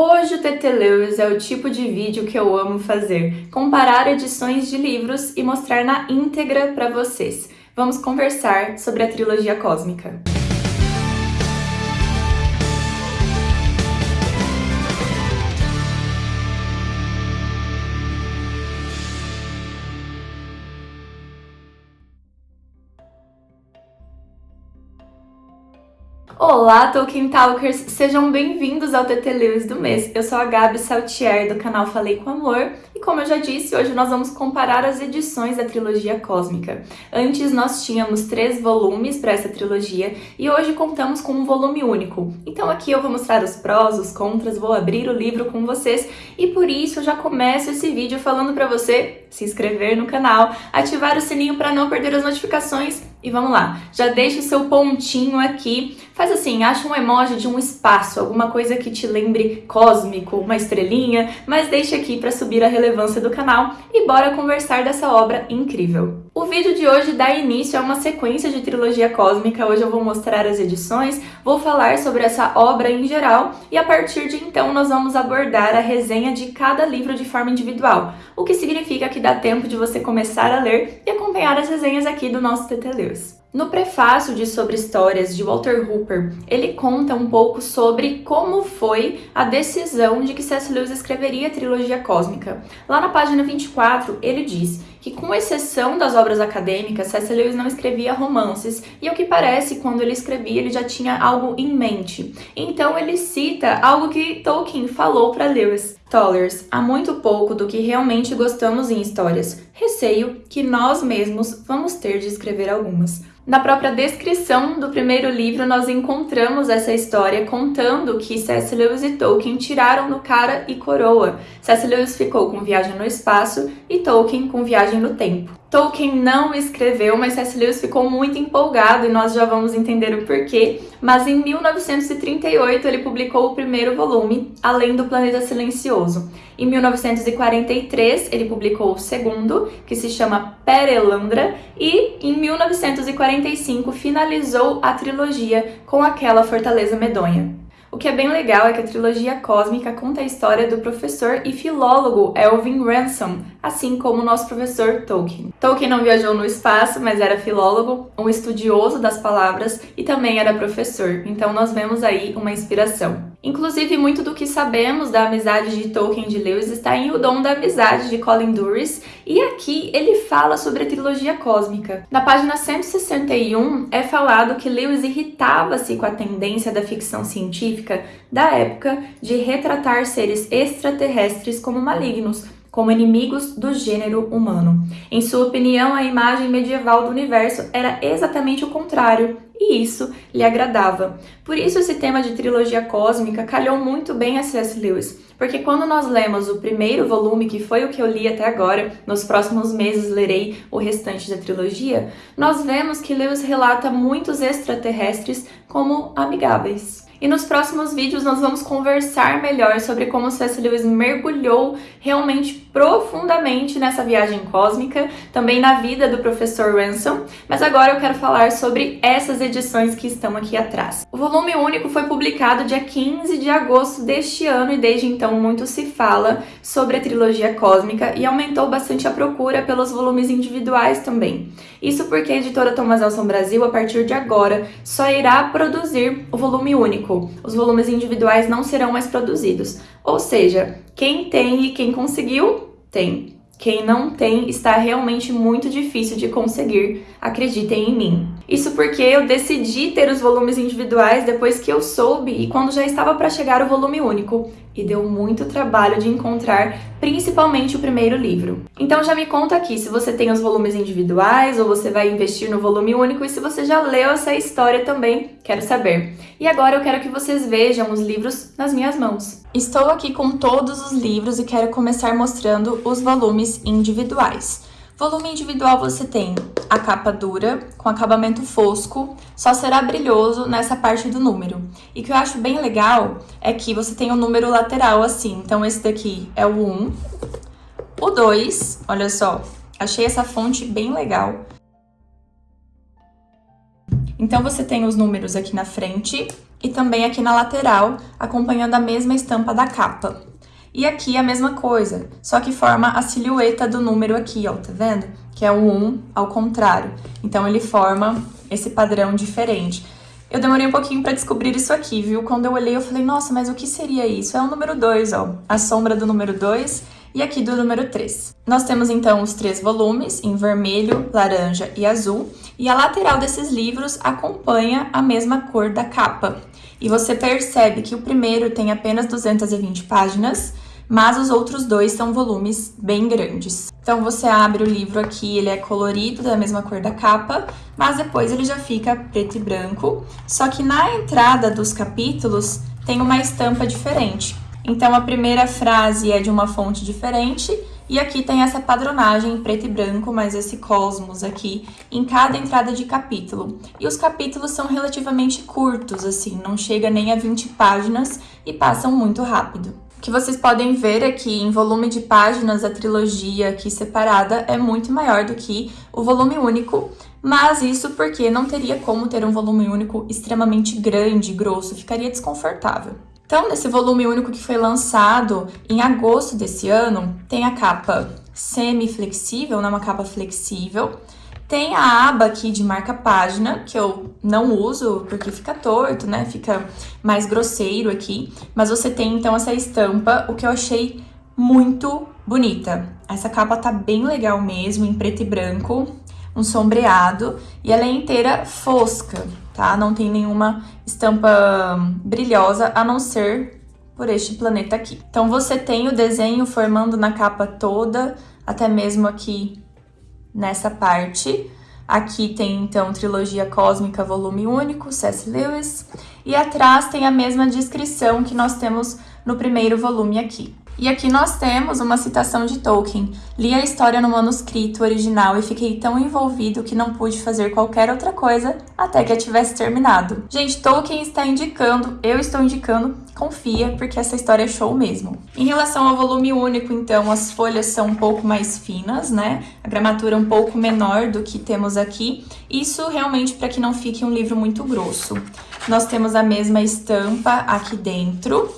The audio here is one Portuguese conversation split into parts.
Hoje o TT Lewis é o tipo de vídeo que eu amo fazer, comparar edições de livros e mostrar na íntegra para vocês. Vamos conversar sobre a trilogia cósmica. Olá, Tolkien Talkers! Sejam bem-vindos ao TT Lewis do mês. Eu sou a Gabi Saltier, do canal Falei com Amor, e como eu já disse, hoje nós vamos comparar as edições da trilogia cósmica. Antes nós tínhamos três volumes para essa trilogia, e hoje contamos com um volume único. Então aqui eu vou mostrar os prós, os contras, vou abrir o livro com vocês, e por isso eu já começo esse vídeo falando para você se inscrever no canal, ativar o sininho para não perder as notificações e vamos lá, já deixa o seu pontinho aqui, faz assim, acha um emoji de um espaço, alguma coisa que te lembre cósmico, uma estrelinha, mas deixa aqui para subir a relevância do canal e bora conversar dessa obra incrível. O vídeo de hoje dá início a uma sequência de trilogia cósmica, hoje eu vou mostrar as edições, vou falar sobre essa obra em geral e a partir de então nós vamos abordar a resenha de cada livro de forma individual, o que significa que dá tempo de você começar a ler e acompanhar as resenhas aqui do nosso TT Lewis. No prefácio de Sobre Histórias, de Walter Hooper, ele conta um pouco sobre como foi a decisão de que C.S. Lewis escreveria a trilogia cósmica. Lá na página 24, ele diz que, com exceção das obras acadêmicas, C.S. Lewis não escrevia romances, e ao que parece, quando ele escrevia, ele já tinha algo em mente. Então ele cita algo que Tolkien falou para Lewis. Tollers, há muito pouco do que realmente gostamos em histórias. Receio que nós mesmos vamos ter de escrever algumas. Na própria descrição do primeiro livro, nós encontramos essa história contando que C.S. Lewis e Tolkien tiraram no cara e coroa. C.S. Lewis ficou com Viagem no Espaço e Tolkien com Viagem no Tempo. Tolkien não escreveu, mas C.S. Lewis ficou muito empolgado e nós já vamos entender o porquê. Mas em 1938 ele publicou o primeiro volume, Além do Planeta Silencioso. Em 1943 ele publicou o segundo, que se chama Perelandra, e em 1945 finalizou a trilogia com aquela Fortaleza Medonha. O que é bem legal é que a trilogia cósmica conta a história do professor e filólogo Elvin Ransom, assim como o nosso professor Tolkien. Tolkien não viajou no espaço, mas era filólogo, um estudioso das palavras e também era professor, então nós vemos aí uma inspiração. Inclusive, muito do que sabemos da amizade de Tolkien de Lewis está em O Dom da Amizade, de Colin Duris, e aqui ele fala sobre a trilogia cósmica. Na página 161 é falado que Lewis irritava-se com a tendência da ficção científica da época de retratar seres extraterrestres como malignos, como inimigos do gênero humano. Em sua opinião, a imagem medieval do universo era exatamente o contrário, e isso lhe agradava. Por isso esse tema de trilogia cósmica calhou muito bem a C.S. Lewis, porque quando nós lemos o primeiro volume, que foi o que eu li até agora, nos próximos meses lerei o restante da trilogia, nós vemos que Lewis relata muitos extraterrestres como amigáveis. E nos próximos vídeos nós vamos conversar melhor sobre como C.S. Lewis mergulhou realmente profundamente nessa viagem cósmica, também na vida do professor Ransom, mas agora eu quero falar sobre essas edições que estão aqui atrás. O volume único foi publicado dia 15 de agosto deste ano e desde então muito se fala sobre a trilogia cósmica e aumentou bastante a procura pelos volumes individuais também. Isso porque a editora Thomas Nelson Brasil, a partir de agora, só irá produzir o volume único. Os volumes individuais não serão mais produzidos. Ou seja, quem tem e quem conseguiu, tem. Quem não tem está realmente muito difícil de conseguir, acreditem em mim. Isso porque eu decidi ter os volumes individuais depois que eu soube e quando já estava para chegar o volume único. E deu muito trabalho de encontrar, principalmente o primeiro livro. Então já me conta aqui se você tem os volumes individuais ou você vai investir no volume único e se você já leu essa história também, quero saber. E agora eu quero que vocês vejam os livros nas minhas mãos. Estou aqui com todos os livros e quero começar mostrando os volumes individuais. Volume individual você tem a capa dura, com acabamento fosco, só será brilhoso nessa parte do número. E que eu acho bem legal é que você tem o um número lateral assim, então esse daqui é o 1, o 2, olha só, achei essa fonte bem legal. Então você tem os números aqui na frente, e também aqui na lateral, acompanhando a mesma estampa da capa. E aqui a mesma coisa, só que forma a silhueta do número aqui, ó, tá vendo? Que é o 1 ao contrário. Então ele forma esse padrão diferente. Eu demorei um pouquinho para descobrir isso aqui, viu? Quando eu olhei, eu falei, nossa, mas o que seria isso? É o número 2, ó. A sombra do número 2 e aqui do número 3. Nós temos então os três volumes em vermelho, laranja e azul, e a lateral desses livros acompanha a mesma cor da capa. E você percebe que o primeiro tem apenas 220 páginas, mas os outros dois são volumes bem grandes. Então você abre o livro aqui, ele é colorido, da mesma cor da capa, mas depois ele já fica preto e branco, só que na entrada dos capítulos tem uma estampa diferente. Então a primeira frase é de uma fonte diferente e aqui tem essa padronagem em preto e branco, mas esse cosmos aqui em cada entrada de capítulo. E os capítulos são relativamente curtos, assim, não chega nem a 20 páginas e passam muito rápido. Que vocês podem ver que em volume de páginas a trilogia aqui separada é muito maior do que o volume único, mas isso porque não teria como ter um volume único extremamente grande, grosso, ficaria desconfortável. Então, nesse volume único que foi lançado em agosto desse ano, tem a capa semi-flexível, né, uma capa flexível. Tem a aba aqui de marca página, que eu não uso porque fica torto, né? Fica mais grosseiro aqui. Mas você tem, então, essa estampa, o que eu achei muito bonita. Essa capa tá bem legal mesmo, em preto e branco, um sombreado. E ela é inteira fosca, tá? Não tem nenhuma estampa brilhosa, a não ser por este planeta aqui. Então, você tem o desenho formando na capa toda, até mesmo aqui nessa parte. Aqui tem, então, Trilogia Cósmica Volume Único, C.S. Lewis. E atrás tem a mesma descrição que nós temos no primeiro volume aqui. E aqui nós temos uma citação de Tolkien. Li a história no manuscrito original e fiquei tão envolvido que não pude fazer qualquer outra coisa até que a tivesse terminado. Gente, Tolkien está indicando, eu estou indicando, confia, porque essa história é show mesmo. Em relação ao volume único, então, as folhas são um pouco mais finas, né? A gramatura um pouco menor do que temos aqui. Isso realmente para que não fique um livro muito grosso. Nós temos a mesma estampa aqui dentro.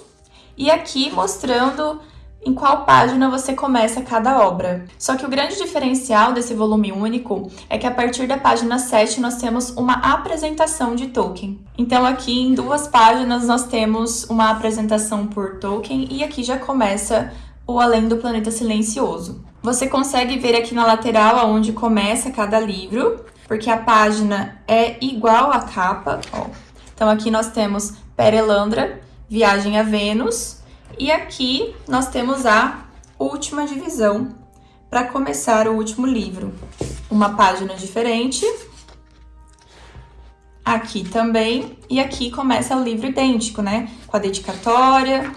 E aqui mostrando em qual página você começa cada obra. Só que o grande diferencial desse volume único é que a partir da página 7 nós temos uma apresentação de Tolkien. Então aqui em duas páginas nós temos uma apresentação por Tolkien e aqui já começa o Além do Planeta Silencioso. Você consegue ver aqui na lateral aonde começa cada livro, porque a página é igual à capa. Ó. Então aqui nós temos Perelandra, Viagem a Vênus, e aqui nós temos a última divisão para começar o último livro. Uma página diferente, aqui também, e aqui começa o livro idêntico, né? Com a dedicatória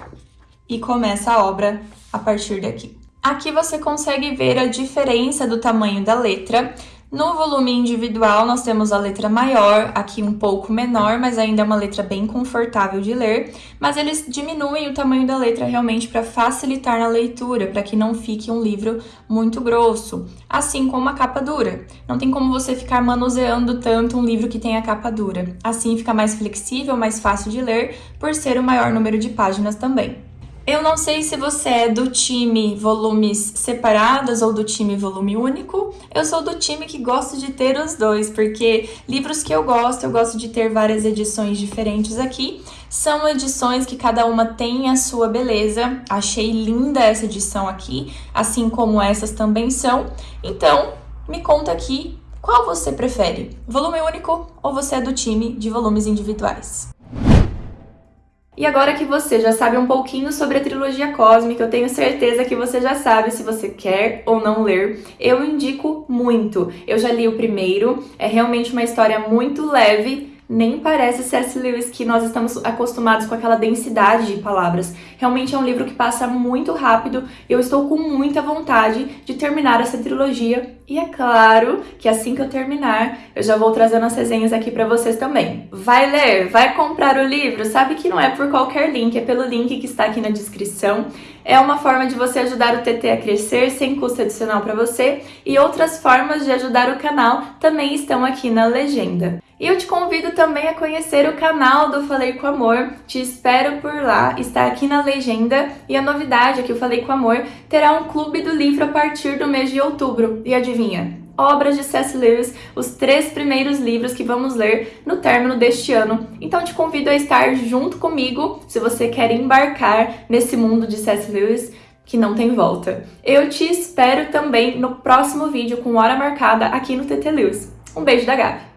e começa a obra a partir daqui. Aqui você consegue ver a diferença do tamanho da letra no volume individual, nós temos a letra maior, aqui um pouco menor, mas ainda é uma letra bem confortável de ler, mas eles diminuem o tamanho da letra realmente para facilitar na leitura, para que não fique um livro muito grosso, assim como a capa dura. Não tem como você ficar manuseando tanto um livro que tem a capa dura. Assim fica mais flexível, mais fácil de ler, por ser o maior número de páginas também. Eu não sei se você é do time volumes separados ou do time volume único. Eu sou do time que gosta de ter os dois, porque livros que eu gosto, eu gosto de ter várias edições diferentes aqui. São edições que cada uma tem a sua beleza. Achei linda essa edição aqui, assim como essas também são. Então, me conta aqui qual você prefere, volume único ou você é do time de volumes individuais? E agora que você já sabe um pouquinho sobre a trilogia cósmica, eu tenho certeza que você já sabe se você quer ou não ler. Eu indico muito. Eu já li o primeiro, é realmente uma história muito leve, nem parece C.S. Lewis que nós estamos acostumados com aquela densidade de palavras. Realmente é um livro que passa muito rápido eu estou com muita vontade de terminar essa trilogia. E é claro que assim que eu terminar, eu já vou trazendo as resenhas aqui para vocês também. Vai ler, vai comprar o livro, sabe que não é por qualquer link, é pelo link que está aqui na descrição. É uma forma de você ajudar o TT a crescer sem custo adicional para você e outras formas de ajudar o canal também estão aqui na legenda. E eu te convido também a conhecer o canal do Falei com Amor. Te espero por lá, está aqui na legenda. E a novidade é que o Falei com Amor terá um clube do livro a partir do mês de outubro. E adivinha? obras de C.S. Lewis, os três primeiros livros que vamos ler no término deste ano. Então te convido a estar junto comigo se você quer embarcar nesse mundo de C.S. Lewis que não tem volta. Eu te espero também no próximo vídeo com hora marcada aqui no TT Lewis. Um beijo da Gabi!